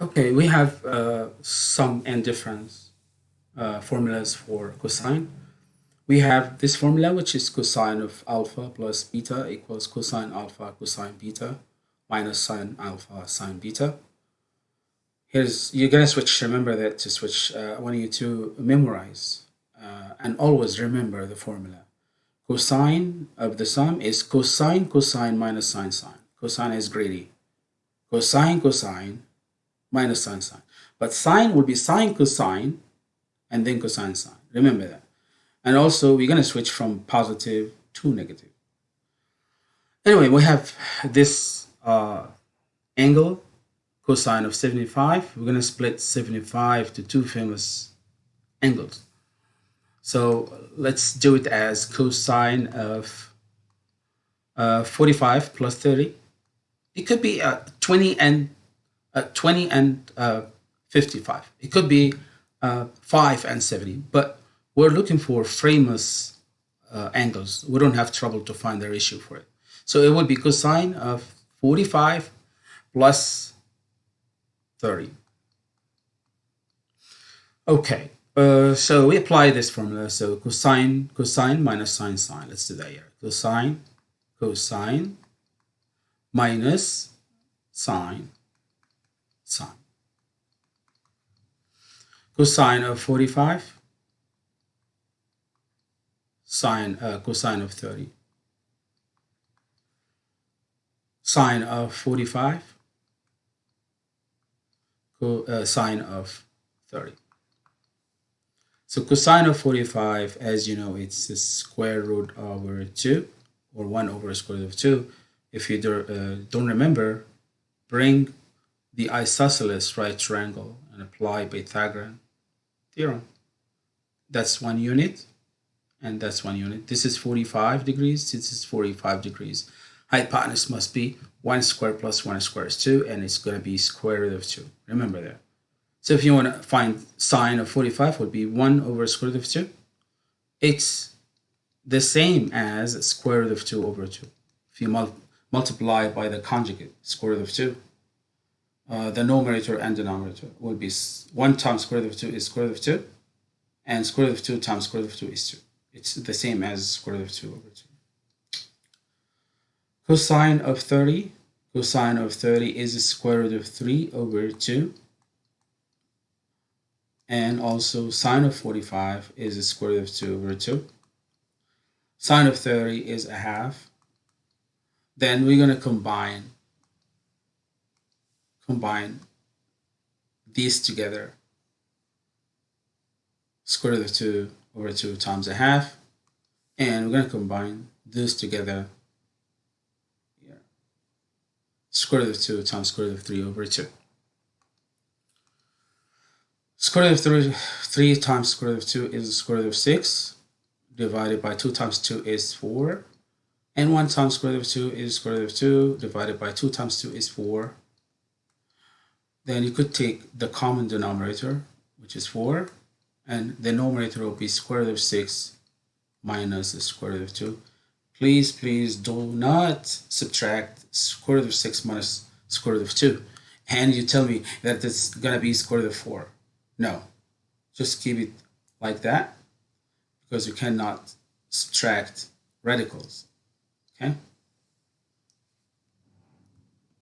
Okay, we have uh, sum and difference uh, formulas for cosine. We have this formula, which is cosine of alpha plus beta equals cosine alpha cosine beta minus sine alpha sine beta. Here's, you're going to switch, remember that to switch, uh, I want you to memorize uh, and always remember the formula. Cosine of the sum is cosine cosine minus sine sine. Cosine is greedy. Cosine cosine minus sine sine. But sine will be sine cosine and then cosine sine. Remember that. And also we're going to switch from positive to negative. Anyway, we have this uh, angle cosine of 75. We're going to split 75 to two famous angles. So let's do it as cosine of uh, 45 plus 30. It could be uh, 20 and uh, 20 and uh, 55. It could be uh, 5 and 70, but we're looking for famous uh, angles. We don't have trouble to find the ratio for it. So it would be cosine of 45 plus 30. Okay, uh, so we apply this formula. So cosine, cosine minus sine, sine. Let's do that here. Cosine, cosine minus sine sine. Cosine of 45, sine, uh, cosine of 30. Sine of 45, co uh, sine of 30. So cosine of 45, as you know, it's the square root over 2, or 1 over square root of 2. If you do, uh, don't remember, bring the isosceles right triangle and apply Pythagorean theorem. That's one unit and that's one unit. This is 45 degrees, this is 45 degrees. Hypotenuse must be 1 square plus 1 square is 2 and it's going to be square root of 2. Remember that. So if you want to find sine of 45 would be 1 over square root of 2. It's the same as square root of 2 over 2. If you mul multiply by the conjugate, square root of 2, uh, the numerator and denominator will be 1 times square root of 2 is square root of 2 and square root of 2 times square root of 2 is 2. It's the same as square root of 2 over 2. Cosine of 30, cosine of 30 is square root of 3 over 2 and also sine of 45 is square root of 2 over 2. Sine of 30 is a half. Then we're going to combine combine these together square root of 2 over 2 times a half and we're going to combine this together. Here square root of 2 times square root of 3 over 2 square root of 3, 3 times square root of 2 is square root of 6 divided by 2 times 2 is 4 and 1 times square root of 2 is square root of 2 divided by 2 times 2 is 4 then you could take the common denominator, which is 4, and the numerator will be square root of 6 minus the square root of 2. Please, please do not subtract square root of 6 minus square root of 2. And you tell me that it's going to be square root of 4. No, just keep it like that because you cannot subtract radicals. Okay?